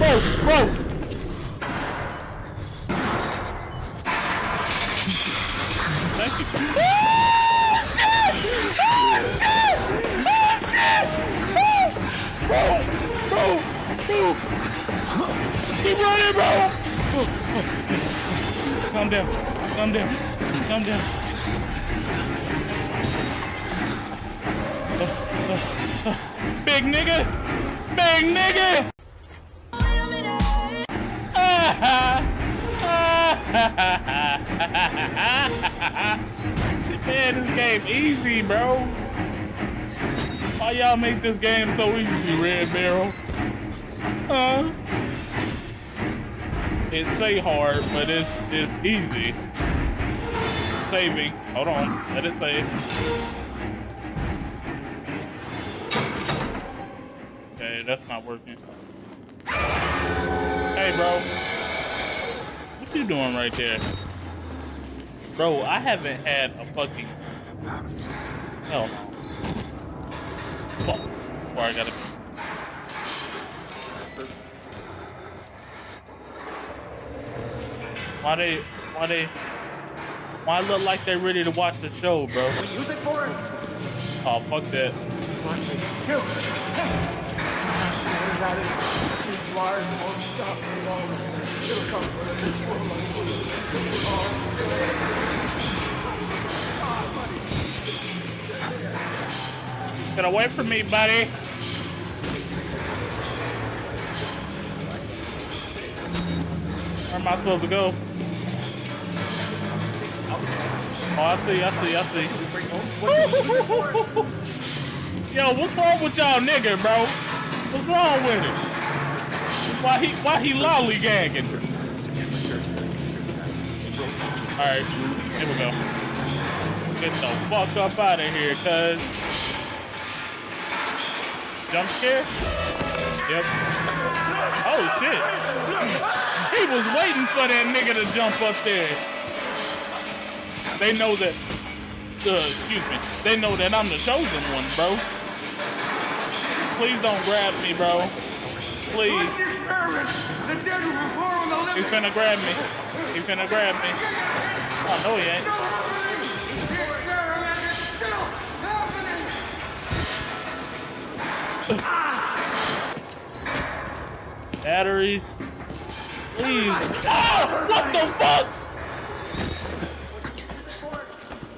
bro, bro. Easy, bro. Why y'all make this game so easy, Red Barrel? Huh? It say hard, but it's it's easy. Saving. Hold on. Let it save. Okay, that's not working. Hey, bro. What you doing right there? Bro, I haven't had a fucking... Hell no. That's where I gotta be. Why they, why they, why look like they ready to watch the show, bro? We use it for it. Oh, fuck that. Kill. What is that? These flyers won't stop me long. It'll come for the next one. Get away from me, buddy. Where am I supposed to go? Oh, I see, I see, I see. Yo, what's wrong with y'all nigga, bro? What's wrong with him? Why he why he lollygagging? Alright, here we go. Get the fuck up out of here, cuz. Jump scare? Yep. Oh shit. He was waiting for that nigga to jump up there. They know that, uh, excuse me, they know that I'm the chosen one, bro. Please don't grab me, bro. Please. He's finna grab me. He's finna grab me. Oh, no, he ain't. Batteries. Please. Oh, what the fuck?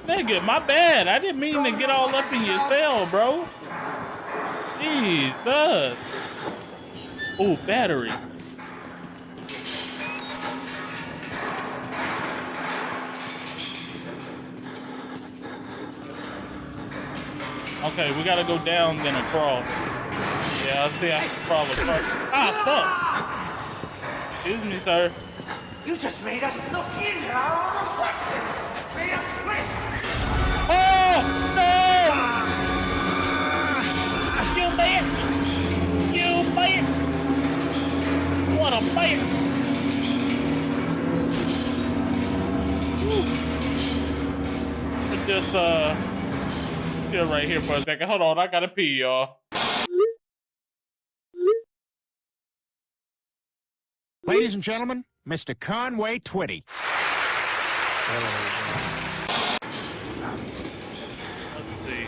Nigga, my bad. I didn't mean to get all up in your cell, bro. Jesus. Oh, battery. Okay, we gotta go down then across. Yeah, I see I can crawl across. Ah, fuck! Excuse me, sir. You just made us look in our own reflections. Made us wish. Oh, no! You bitch! You bitch! What a bitch! Just, uh, chill right here for a second. Hold on, I gotta pee, y'all. Ladies and gentlemen, Mr. Conway Twitty. Let's see.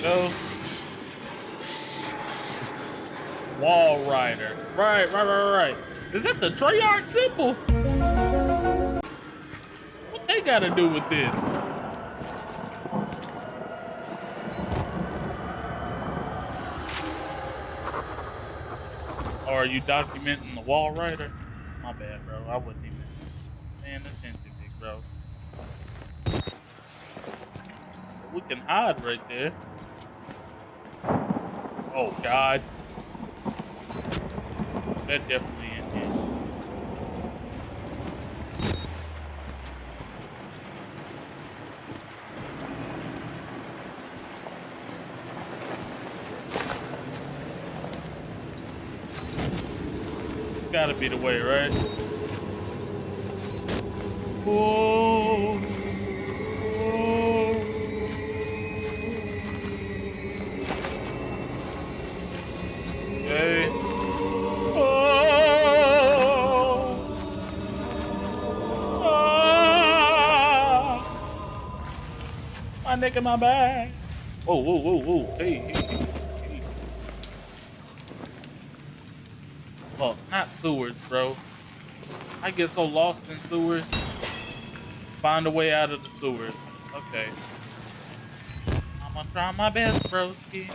Go. Walrider. Right, right, right, right. Is that the Treyarch symbol? What they gotta do with this? Are you documenting the Walrider? My bad, bro. I wouldn't even paying attention, big bro. We can hide right there. Oh God. That definitely gotta be the way, right? Oh. Whoa. Hey. Oh. Ah. My neck and my back. Oh, whoa, whoa, whoa. Hey, hey. Sewers, bro. I get so lost in sewers. Find a way out of the sewers. Okay. I'm gonna try my best, broski.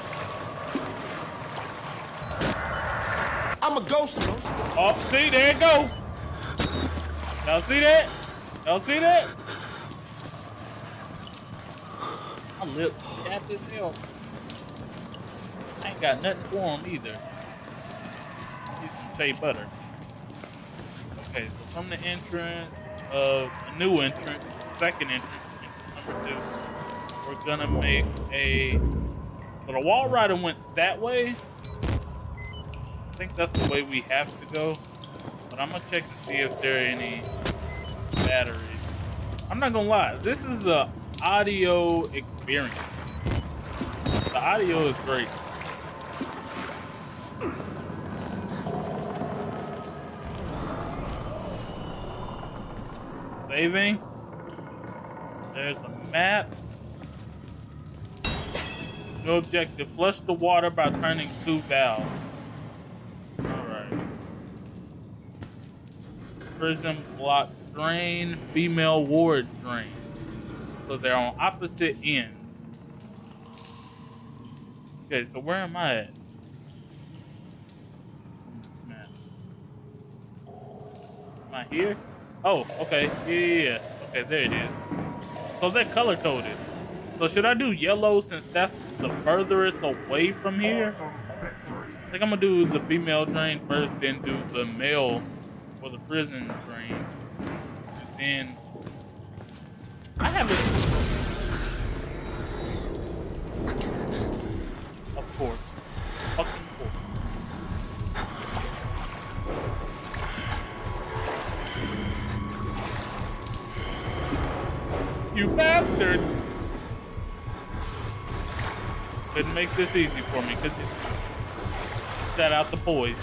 I'm a ghost. ghost, ghost. Oh, see, there it go. Y'all see that? Y'all see that? My lips chapped as hell. I ain't got nothing for them either. Need some shea butter. Okay, so from the entrance of a new entrance, second entrance, entrance number two, we're gonna make a. So the Walrider went that way. I think that's the way we have to go. But I'm gonna check to see if there are any batteries. I'm not gonna lie, this is a audio experience. The audio is great. Saving. There's a map. No objective. Flush the water by turning two valves. Alright. Prison block drain, female ward drain. So they're on opposite ends. Okay, so where am I at? Am I here? Oh, okay. Yeah, yeah, yeah. Okay, there it is. So they're color coded. So should I do yellow since that's the furthest away from here? I think I'm gonna do the female drain first, then do the male or the prison drain. And then I haven't You bastard! Couldn't make this easy for me, could you? Shout out the boys.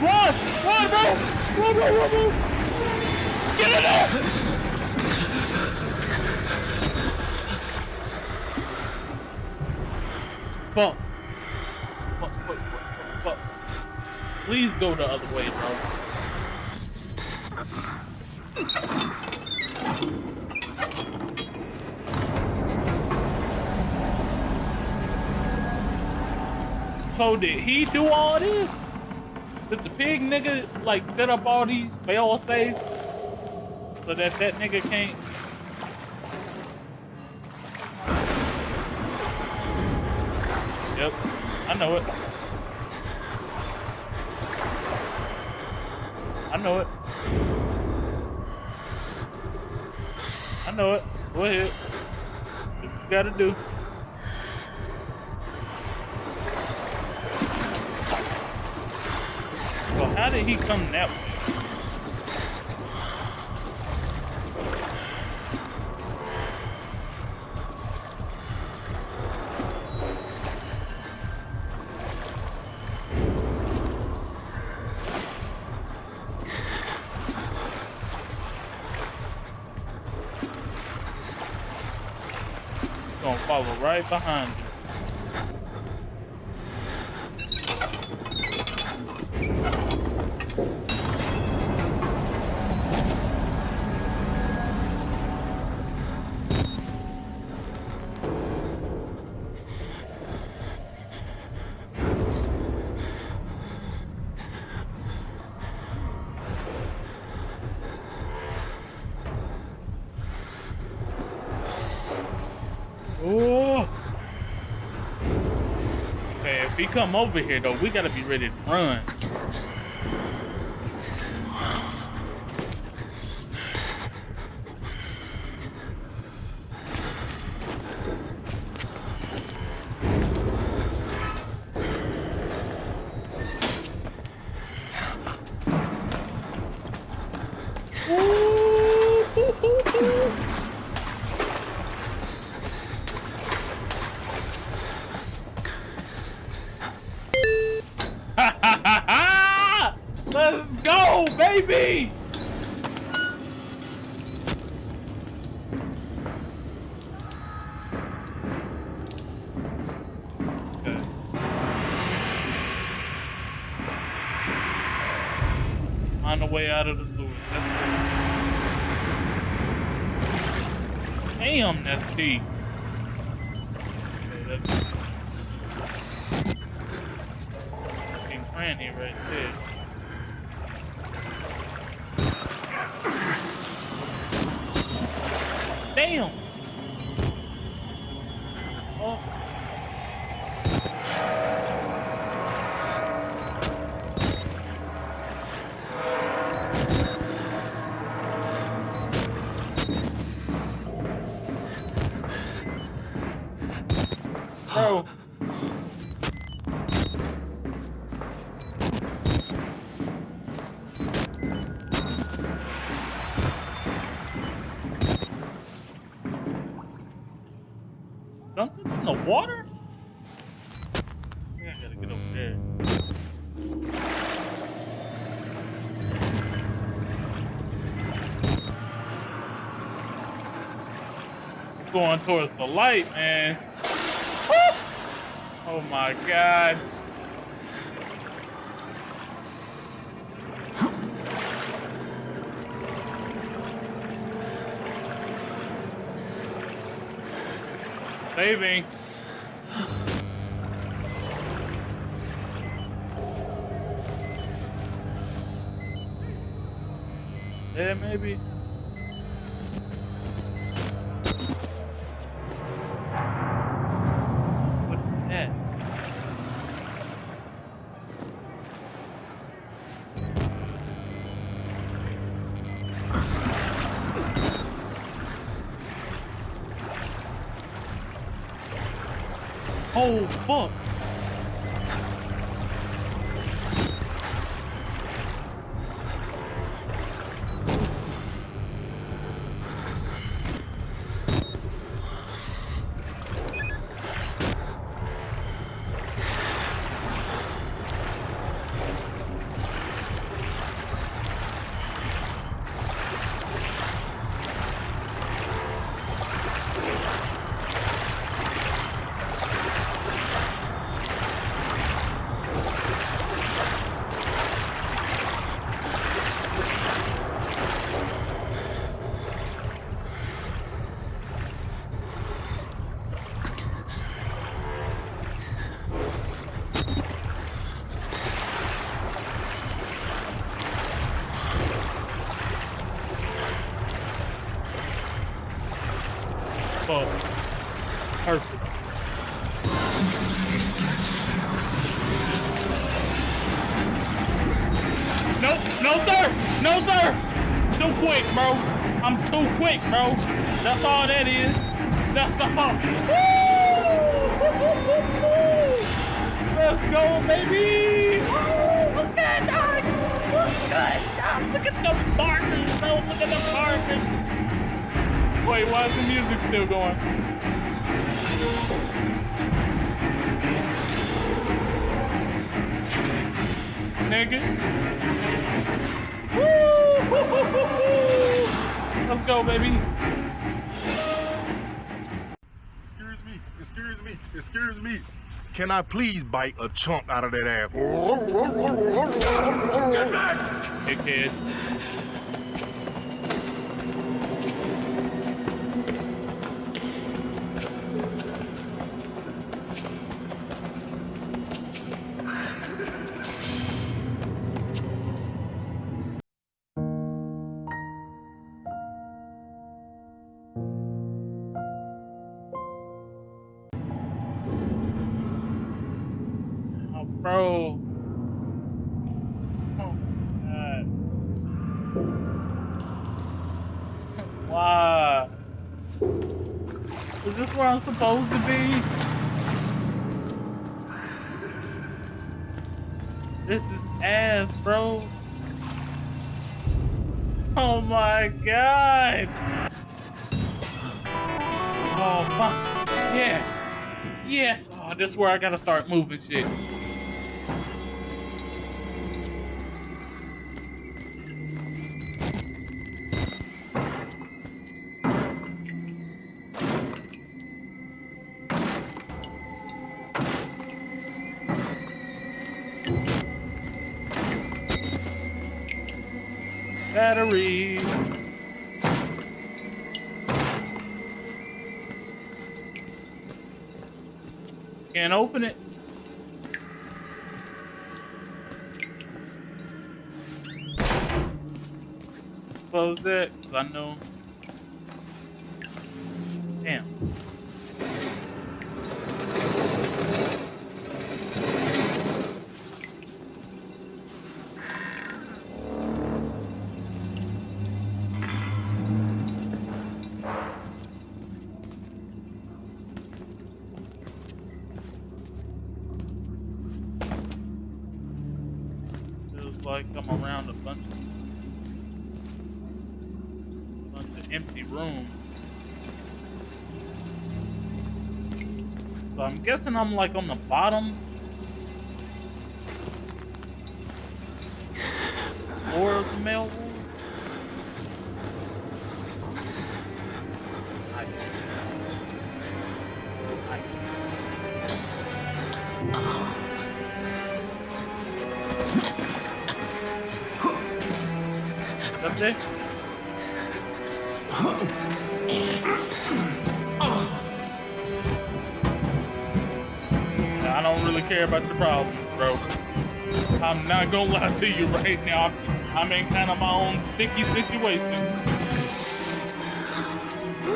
Run! Run, bro! Run, bro, run, bro! The other way, bro. So did he do all this? Did the pig nigga like set up all these fail safes so that that nigga can't? Yep, I know it. Know it. I know it. Go ahead. What you gotta do. So how did he come that way? Right behind you. He come over here though, we gotta be ready to run. Ooh. go, baby! Okay. On the way out of the sewers. That's it. Damn, that's deep. Okay, that's fucking granny right there. Damn! Gotta get over there. Going towards the light, man. Oh my god. Saving. Maybe. What is that? Oh, fuck. Perfect. Nope, no sir, no sir. Too quick, bro. I'm too quick, bro. That's all that is. That's all. Woo! Let's go, baby. Woo! What's good, dog? What's good, dog? Look at the partners, bro. Look at the partners. Wait, why is the music still going? Nigga. Let's go, baby. Excuse me, excuse me, excuse me. Can I please bite a chunk out of that ass? Dickhead. Oh, Is this where I'm supposed to be? This is ass, bro. Oh my god. Oh fuck. Yes. Yes. Oh, this is where I gotta start moving shit. Battery. Can't open it. Close it, I know. Like I'm around a bunch of bunch of empty rooms. So I'm guessing I'm like on the bottom of the mail There? I don't really care about your problems, bro. I'm not gonna lie to you right now. I'm in kind of my own sticky situation.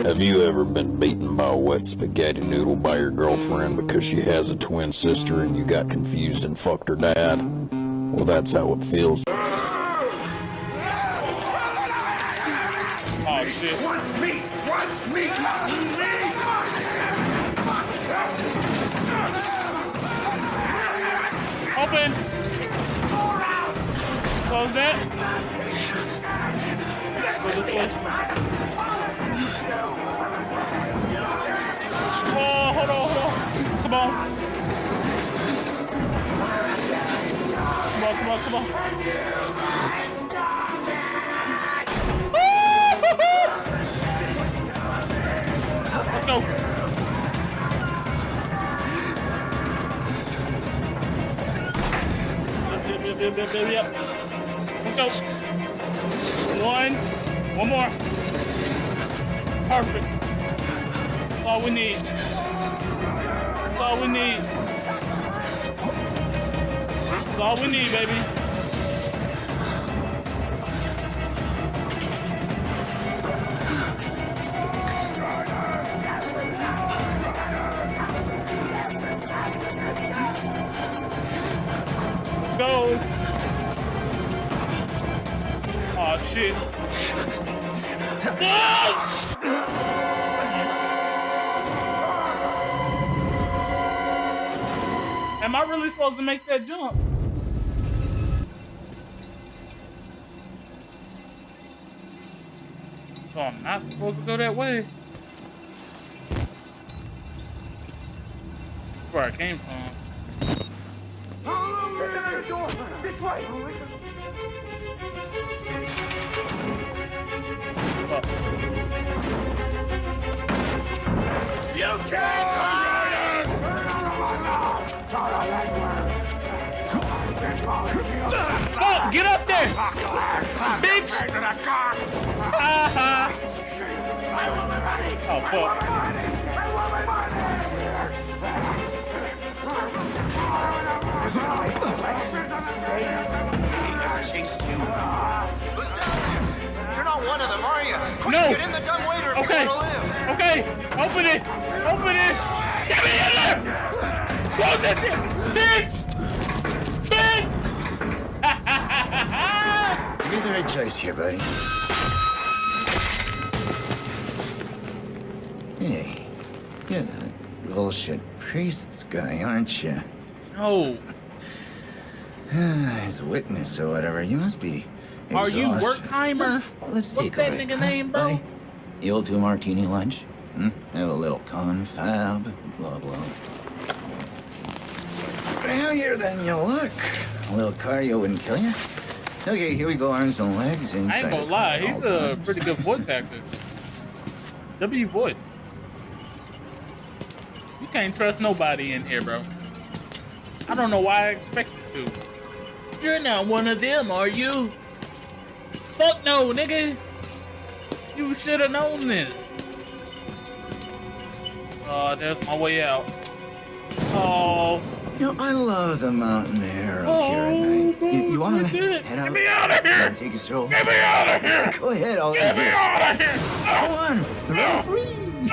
Have you ever been beaten by a wet spaghetti noodle by your girlfriend because she has a twin sister and you got confused and fucked her dad? Well, that's how it feels. Oh shit. Wants me! Wants me! Open! Close that. Go this way. Oh, hold on, hold on. Come on. Come on, come on, come on. Yep. Let's go. One. One more. Perfect. That's all we need. That's all we need. That's all we need, baby. Go. Oh shit. Ah! Am I really supposed to make that jump? So I'm not supposed to go that way. That's where I came from. This way! You can't hide! Fuck! Get up there! Bitch! Ah, oh fuck. Open it. Open it. Get me in there. Close this shit. Bitch. Bitch. You made the right choice here, buddy. Hey, you're the bullshit priests guy, aren't you? no. A witness or whatever, you must be. exhausted. Are you. Werkheimer? Let's What's take that nigga name, bro? buddy? You'll do a martini lunch? Hmm? Have a little confab, blah blah. Heavier than you look. A little cardio wouldn't kill you. Okay, here we go, arms and legs inside. I ain't gonna lie. He's a time. pretty good voice actor. W voice. You can't trust nobody in here, bro. I don't know why I expected to. You're not one of them, are you? Fuck no, nigga. You should have known this. Uh, there's my way out. Oh, You know, I love the mountain air up oh, here at night. You, you want to head out? Get me out of here. Take a stroll. Get me out of here. Go ahead, I'll Get me out of here. Go on, run free.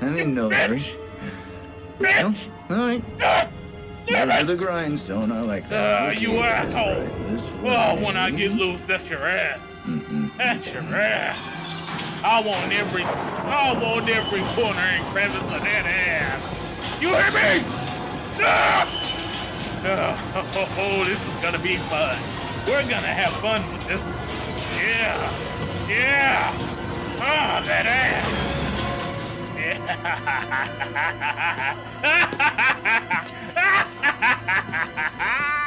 I'm in no hurry. Bitch. Bitch. All right. Ah, Damn it. the grindstone. I like Uh, that. you asshole. right, Oh, when I get loose, that's your ass. That's your ass. I want every, I want every corner and crevice of that ass. You hear me? Ah! Oh, this is gonna be fun. We're gonna have fun with this. Yeah, yeah. Ah, that ass. Yeah.